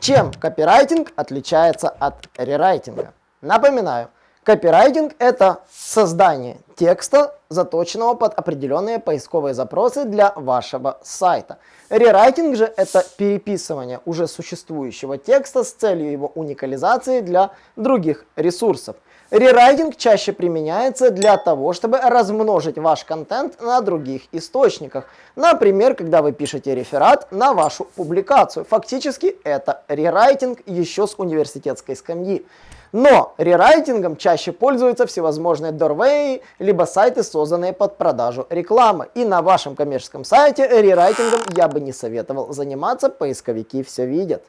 Чем копирайтинг отличается от рерайтинга? Напоминаю, копирайтинг это создание текста, заточенного под определенные поисковые запросы для вашего сайта. Рерайтинг же это переписывание уже существующего текста с целью его уникализации для других ресурсов. Рерайтинг чаще применяется для того, чтобы размножить ваш контент на других источниках. Например, когда вы пишете реферат на вашу публикацию. Фактически это рерайтинг еще с университетской скамьи. Но рерайтингом чаще пользуются всевозможные дорвеи, либо сайты, созданные под продажу рекламы. И на вашем коммерческом сайте рерайтингом я бы не советовал заниматься, поисковики все видят.